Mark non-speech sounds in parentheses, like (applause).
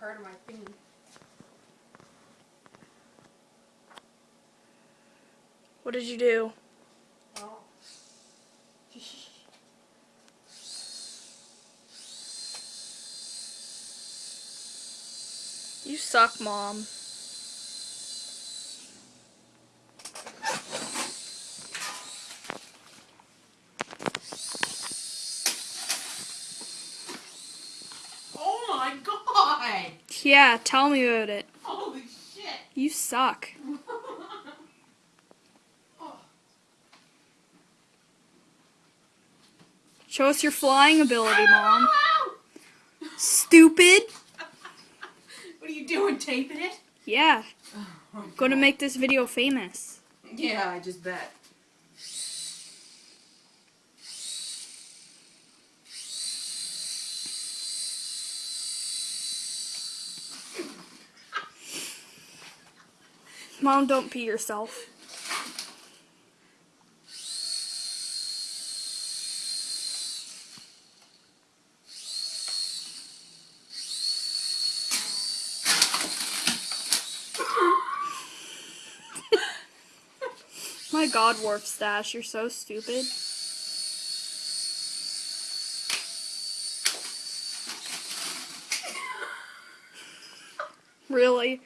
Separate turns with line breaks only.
part of my thing.
What did you do?
Oh.
You suck, mom. Yeah, tell me about it.
Holy shit!
You suck.
oh.
Show us your flying ability, mom. Stupid. (laughs)
What are you doing, taping it?
Yeah,
Oh,
gonna make this video famous.
Yeah, I just bet.
Mom, don't pee yourself. (laughs) My god, Warp Stash, you're so stupid. Really?